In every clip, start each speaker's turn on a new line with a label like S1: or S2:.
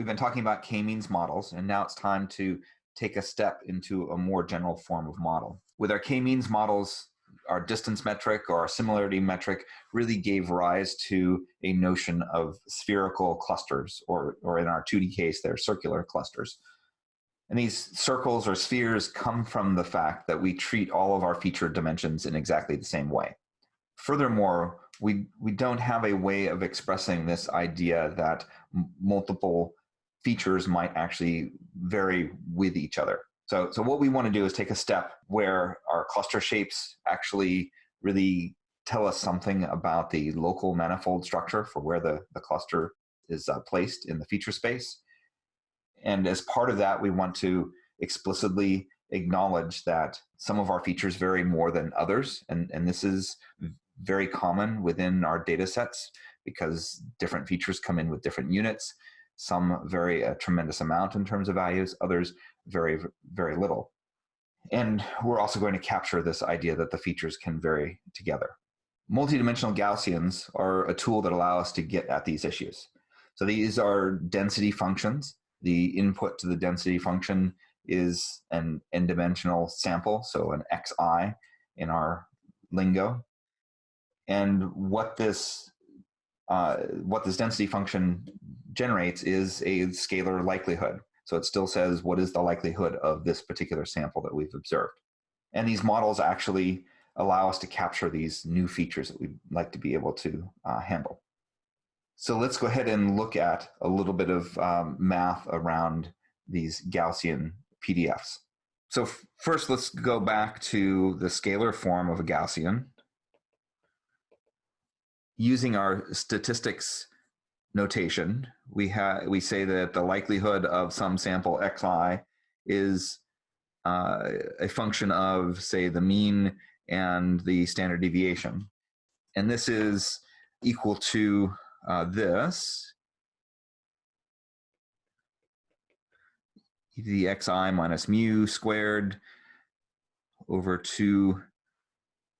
S1: We've been talking about k-means models, and now it's time to take a step into a more general form of model. With our k-means models, our distance metric or our similarity metric really gave rise to a notion of spherical clusters, or, or in our 2D case, they're circular clusters. And these circles or spheres come from the fact that we treat all of our feature dimensions in exactly the same way. Furthermore, we, we don't have a way of expressing this idea that multiple features might actually vary with each other. So, so what we want to do is take a step where our cluster shapes actually really tell us something about the local manifold structure for where the, the cluster is uh, placed in the feature space. And as part of that, we want to explicitly acknowledge that some of our features vary more than others. And, and this is very common within our data sets because different features come in with different units. Some vary a tremendous amount in terms of values, others vary very little. And we're also going to capture this idea that the features can vary together. Multidimensional Gaussians are a tool that allow us to get at these issues. So these are density functions. The input to the density function is an n-dimensional sample, so an xi in our lingo. And what this uh, what this density function generates is a scalar likelihood. So it still says what is the likelihood of this particular sample that we've observed. And these models actually allow us to capture these new features that we'd like to be able to uh, handle. So let's go ahead and look at a little bit of um, math around these Gaussian PDFs. So first, let's go back to the scalar form of a Gaussian using our statistics notation, we have we say that the likelihood of some sample xi is uh, a function of say the mean and the standard deviation, and this is equal to uh, this the xi minus mu squared over 2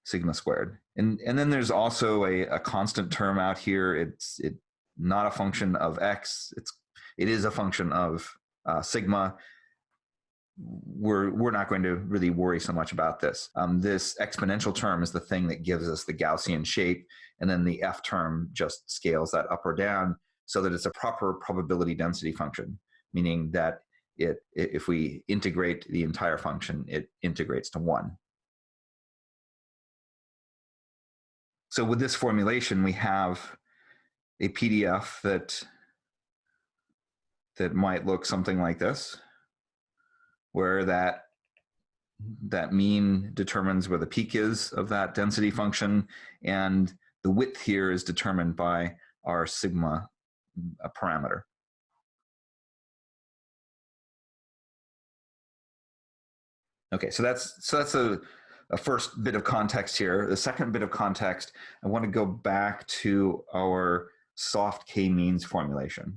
S1: sigma squared. And, and then there's also a, a constant term out here. It's it not a function of x. It's it is a function of uh, sigma. We're we're not going to really worry so much about this. Um, this exponential term is the thing that gives us the Gaussian shape, and then the f term just scales that up or down so that it's a proper probability density function, meaning that it if we integrate the entire function, it integrates to one. So with this formulation, we have a PDF that that might look something like this, where that that mean determines where the peak is of that density function, and the width here is determined by our sigma parameter. Okay, so that's so that's a a first bit of context here. The second bit of context, I want to go back to our soft k-means formulation.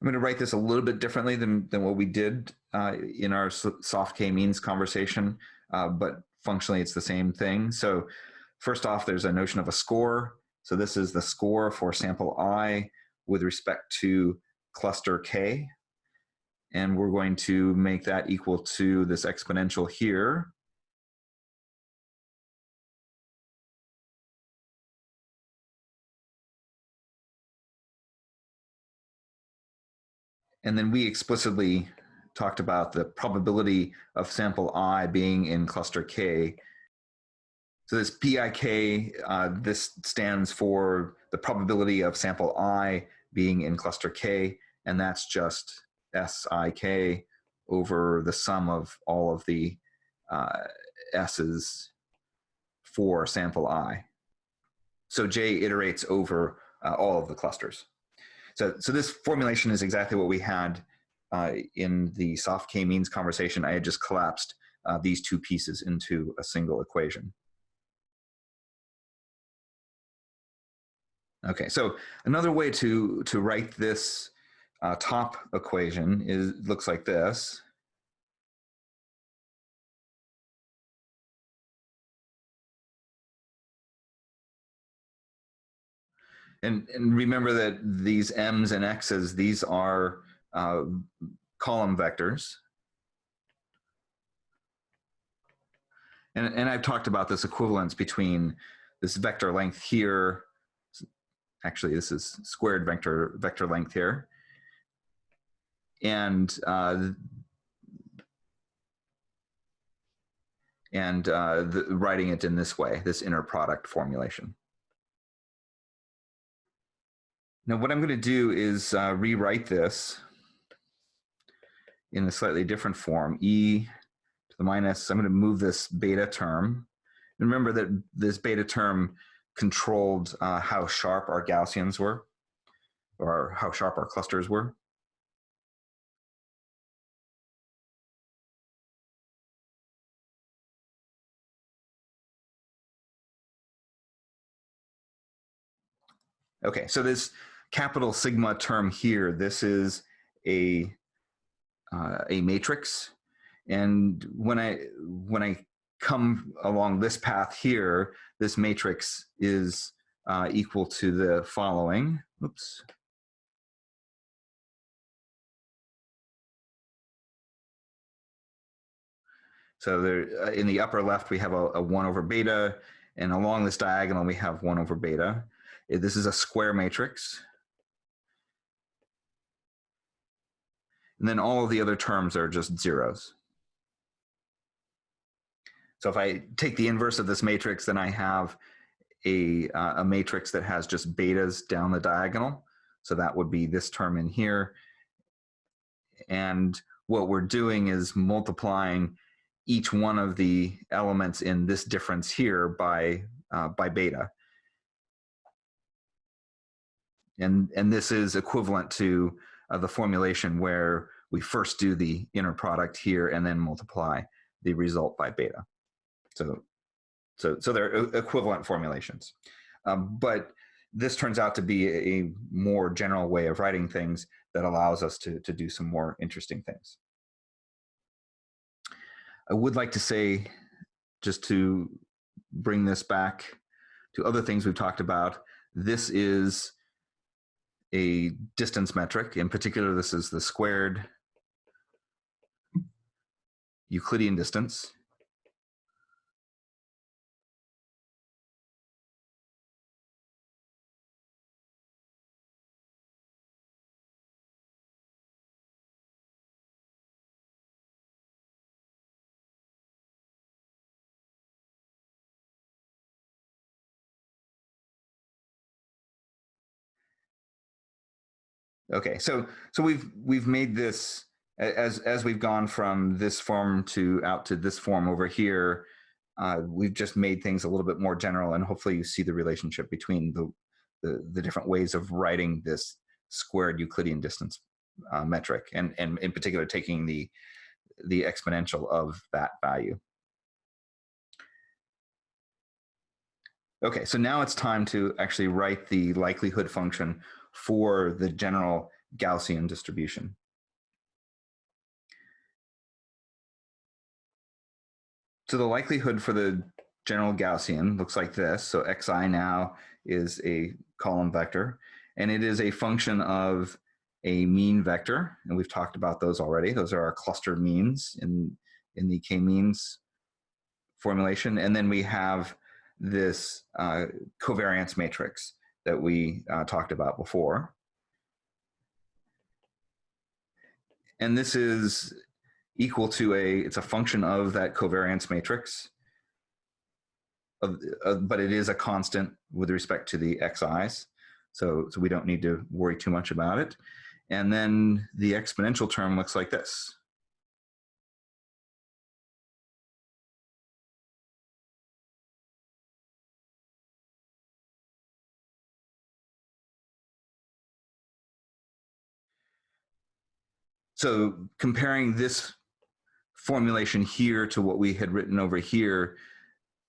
S1: I'm going to write this a little bit differently than, than what we did uh, in our soft k-means conversation, uh, but functionally it's the same thing. So first off, there's a notion of a score. So this is the score for sample i with respect to cluster K. And we're going to make that equal to this exponential here. And then we explicitly talked about the probability of sample i being in cluster K. So this PIK, uh, this stands for the probability of sample i being in cluster K, and that's just SIK over the sum of all of the uh, S's for sample I. So J iterates over uh, all of the clusters. So, so this formulation is exactly what we had uh, in the soft k-means conversation. I had just collapsed uh, these two pieces into a single equation. Okay, so another way to, to write this uh, top equation is looks like this. And, and remember that these m's and x's, these are uh, column vectors. And, and I've talked about this equivalence between this vector length here, actually this is squared vector, vector length here, and uh, and uh, the, writing it in this way, this inner product formulation. Now what I'm going to do is uh, rewrite this in a slightly different form. E to the minus, I'm going to move this beta term. And remember that this beta term controlled uh, how sharp our Gaussians were, or how sharp our clusters were. Okay, so this capital sigma term here, this is a, uh, a matrix. And when I, when I come along this path here, this matrix is uh, equal to the following. Oops. So there, uh, in the upper left, we have a, a 1 over beta, and along this diagonal, we have 1 over beta. This is a square matrix. And then all of the other terms are just zeros. So if I take the inverse of this matrix, then I have a, uh, a matrix that has just betas down the diagonal. So that would be this term in here. And what we're doing is multiplying each one of the elements in this difference here by, uh, by beta and and this is equivalent to uh, the formulation where we first do the inner product here and then multiply the result by beta. So, so, so they're equivalent formulations. Um, but this turns out to be a more general way of writing things that allows us to, to do some more interesting things. I would like to say, just to bring this back to other things we've talked about, this is a distance metric. In particular, this is the squared Euclidean distance. Okay, so so we've we've made this as as we've gone from this form to out to this form over here. Uh, we've just made things a little bit more general, and hopefully you see the relationship between the the, the different ways of writing this squared Euclidean distance uh, metric, and and in particular taking the the exponential of that value. Okay, so now it's time to actually write the likelihood function for the general Gaussian distribution. So the likelihood for the general Gaussian looks like this. So xi now is a column vector, and it is a function of a mean vector, and we've talked about those already. Those are our cluster means in, in the k-means formulation. And then we have this uh, covariance matrix that we uh, talked about before. And this is equal to a, it's a function of that covariance matrix, of, uh, but it is a constant with respect to the xi's. So, so we don't need to worry too much about it. And then the exponential term looks like this. So comparing this formulation here to what we had written over here,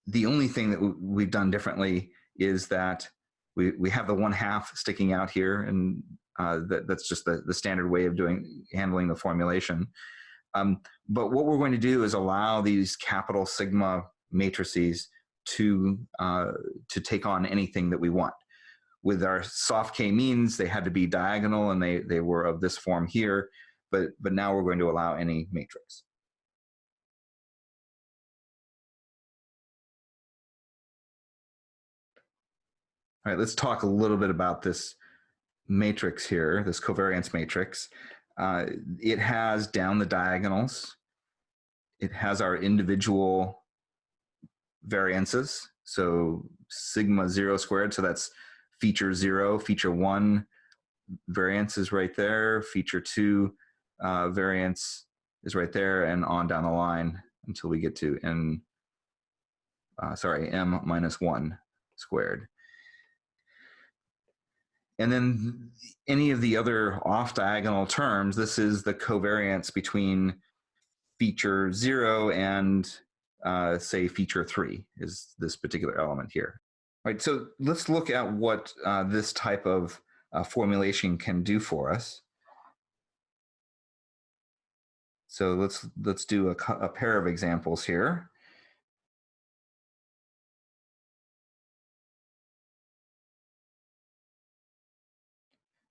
S1: the only thing that we've done differently is that we, we have the one half sticking out here and uh, that, that's just the, the standard way of doing handling the formulation. Um, but what we're going to do is allow these capital sigma matrices to, uh, to take on anything that we want. with our soft k-means, they had to be diagonal and they, they were of this form here, but, but now we're going to allow any matrix. All right, let's talk a little bit about this matrix here, this covariance matrix. Uh, it has down the diagonals. It has our individual variances. So sigma zero squared, so that's feature zero, feature one variance is right there, feature two uh, variance is right there, and on down the line until we get to n, uh, sorry, m minus one squared. And then any of the other off diagonal terms, this is the covariance between feature zero and uh, say feature three is this particular element here. All right, so let's look at what uh, this type of uh, formulation can do for us. So let's let's do a, a pair of examples here.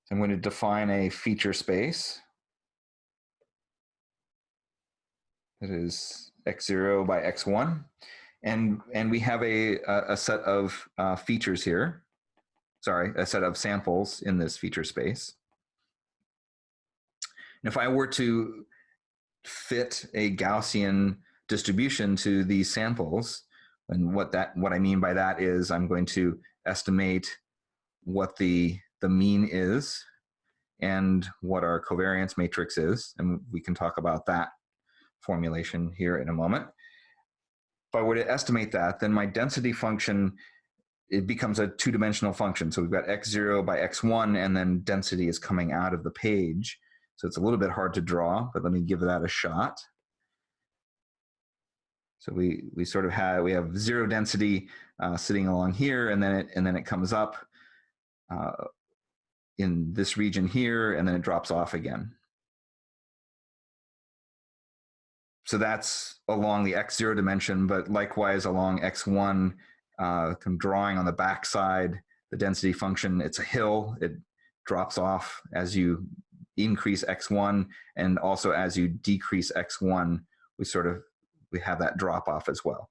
S1: So I'm going to define a feature space that is x0 by x1. And, and we have a, a set of uh, features here, sorry, a set of samples in this feature space. And if I were to fit a Gaussian distribution to these samples, and what that what I mean by that is I'm going to estimate what the the mean is and what our covariance matrix is, and we can talk about that formulation here in a moment. If I were to estimate that, then my density function, it becomes a two-dimensional function. So we've got x0 by x1, and then density is coming out of the page. So it's a little bit hard to draw, but let me give that a shot. So we, we sort of have, we have zero density uh, sitting along here, and then it, and then it comes up uh, in this region here, and then it drops off again. So that's along the x0 dimension, but likewise along x1, uh, drawing on the back side, the density function, it's a hill. It drops off as you increase x1, and also as you decrease x1, we sort of we have that drop off as well.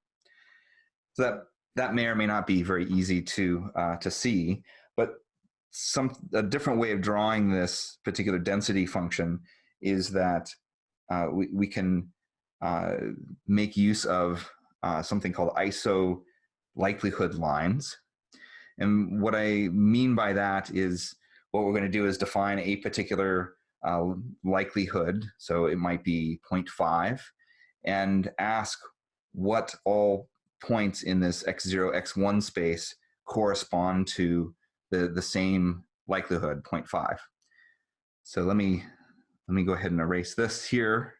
S1: So that that may or may not be very easy to uh, to see, but some a different way of drawing this particular density function is that uh, we, we can uh, make use of uh, something called iso likelihood lines. And what I mean by that is what we're going to do is define a particular uh, likelihood, so it might be 0.5, and ask what all points in this x0, x1 space correspond to the, the same likelihood, 0.5. So let me, let me go ahead and erase this here.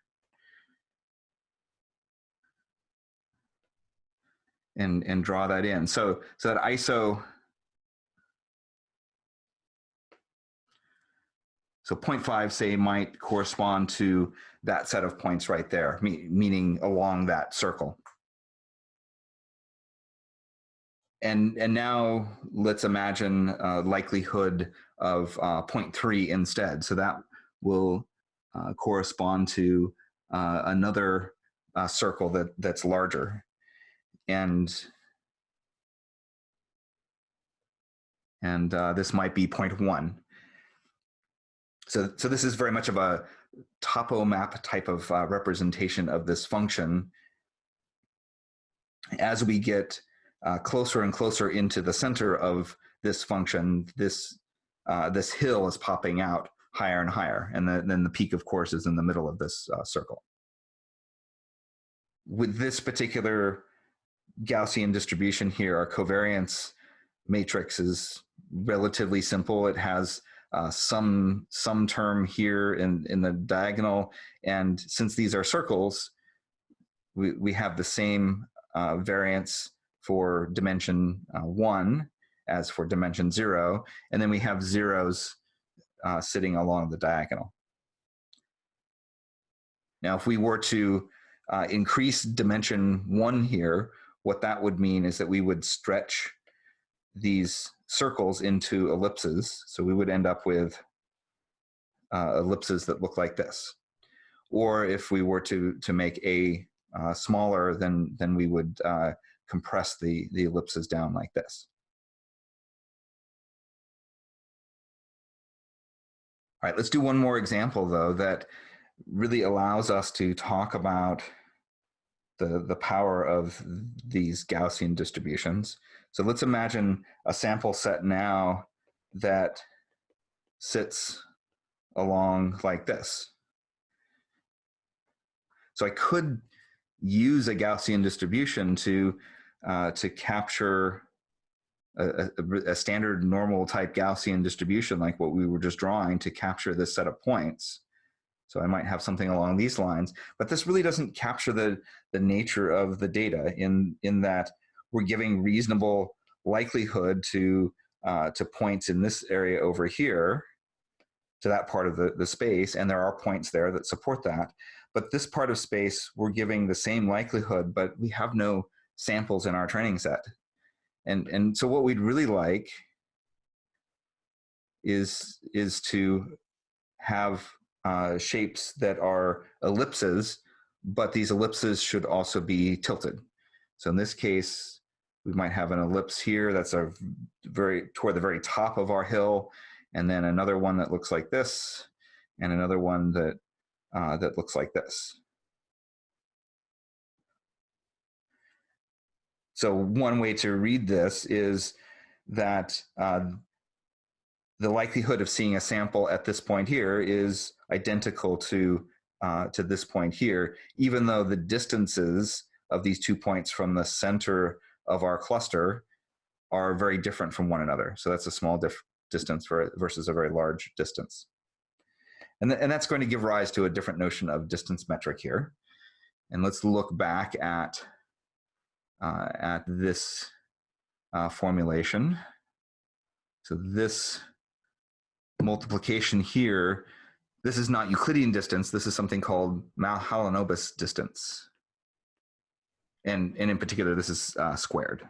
S1: And, and draw that in. So, so that ISO, so 0.5 say might correspond to that set of points right there, meaning along that circle. and and now let's imagine likelihood of uh, 0.3 instead. So that will uh, correspond to uh, another uh, circle that that's larger, and and uh, this might be 0.1. So so this is very much of a topo map type of uh, representation of this function. As we get uh, closer and closer into the center of this function, this, uh, this hill is popping out higher and higher. And the, then the peak, of course, is in the middle of this uh, circle. With this particular Gaussian distribution here, our covariance matrix is relatively simple. It has uh, some some term here in in the diagonal, and since these are circles, we we have the same uh, variance for dimension uh, one as for dimension zero, and then we have zeros uh, sitting along the diagonal. Now, if we were to uh, increase dimension one here, what that would mean is that we would stretch these circles into ellipses. So we would end up with uh, ellipses that look like this. Or if we were to, to make A uh, smaller, then, then we would uh, compress the, the ellipses down like this. All right, let's do one more example though that really allows us to talk about the, the power of these Gaussian distributions. So let's imagine a sample set now that sits along like this. So I could use a Gaussian distribution to, uh, to capture a, a, a, standard normal type Gaussian distribution like what we were just drawing to capture this set of points. So I might have something along these lines, but this really doesn't capture the, the nature of the data in, in that we're giving reasonable likelihood to, uh, to points in this area over here, to that part of the, the space, and there are points there that support that. But this part of space, we're giving the same likelihood, but we have no samples in our training set. And, and so what we'd really like is, is to have uh, shapes that are ellipses, but these ellipses should also be tilted. So in this case, we might have an ellipse here that's a very toward the very top of our hill, and then another one that looks like this, and another one that uh, that looks like this. So one way to read this is that uh, the likelihood of seeing a sample at this point here is identical to, uh, to this point here, even though the distances of these two points from the center of our cluster are very different from one another. So that's a small distance for, versus a very large distance. And, th and that's going to give rise to a different notion of distance metric here. And let's look back at, uh, at this uh, formulation. So this multiplication here, this is not Euclidean distance, this is something called Mahalanobis distance. And, and in particular, this is uh, squared.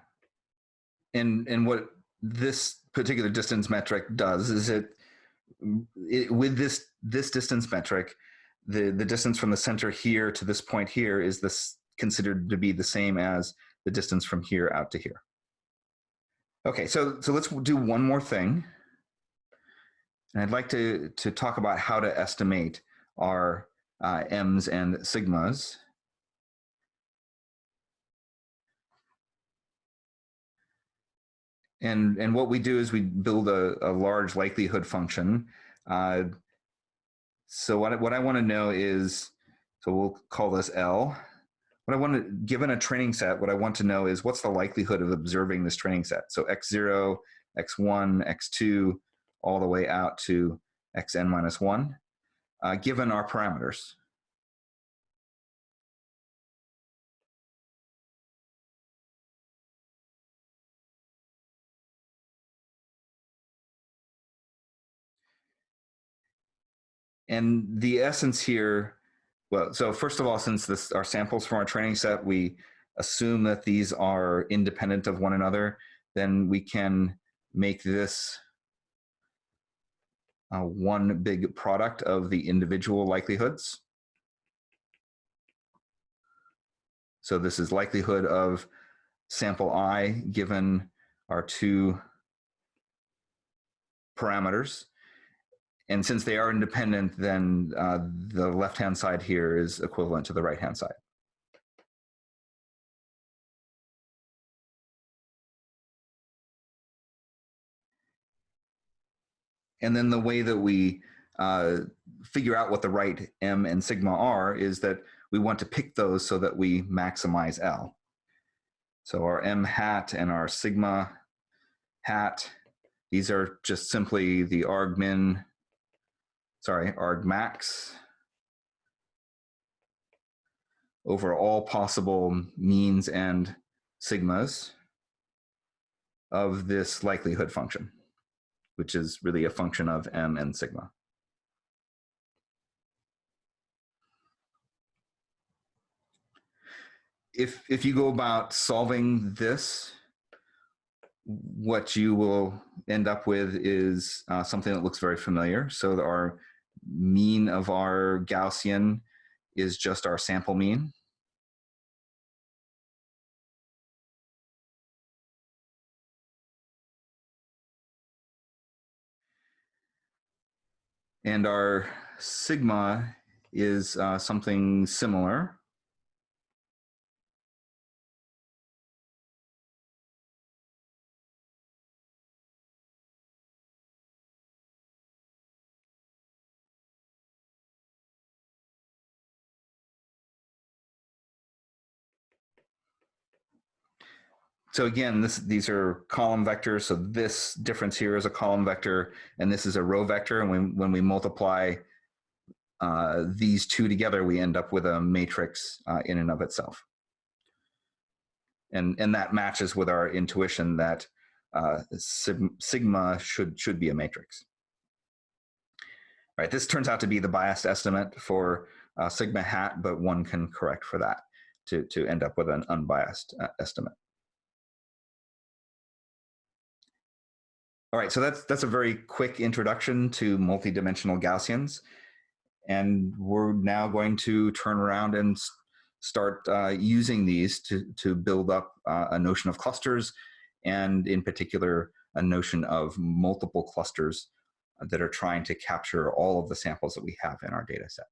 S1: And, and what this particular distance metric does is it, it, with this, this distance metric, the, the distance from the center here to this point here is this considered to be the same as the distance from here out to here. Okay, so, so let's do one more thing. And I'd like to, to talk about how to estimate our uh, M's and sigmas. And, and what we do is we build a, a large likelihood function. Uh, so what, what I want to know is, so we'll call this L. What I want to, given a training set, what I want to know is what's the likelihood of observing this training set? So x0, x1, x2, all the way out to xn minus 1, uh, given our parameters. And the essence here, well, so first of all, since this are samples from our training set, we assume that these are independent of one another, then we can make this uh, one big product of the individual likelihoods. So this is likelihood of sample i given our two parameters. And since they are independent, then uh, the left-hand side here is equivalent to the right-hand side. And then the way that we uh, figure out what the right M and sigma are is that we want to pick those so that we maximize L. So our M hat and our sigma hat, these are just simply the argmin, sorry, argmax over all possible means and sigmas of this likelihood function which is really a function of m and sigma. If, if you go about solving this, what you will end up with is uh, something that looks very familiar. So our mean of our Gaussian is just our sample mean. And our sigma is uh, something similar. So again, this, these are column vectors. So this difference here is a column vector, and this is a row vector. And when, when we multiply uh, these two together, we end up with a matrix uh, in and of itself. And, and that matches with our intuition that uh, sigma should, should be a matrix. All right, this turns out to be the biased estimate for uh, sigma hat, but one can correct for that to, to end up with an unbiased uh, estimate. All right, so that's that's a very quick introduction to multidimensional Gaussians, and we're now going to turn around and start uh, using these to to build up uh, a notion of clusters, and in particular a notion of multiple clusters that are trying to capture all of the samples that we have in our data set.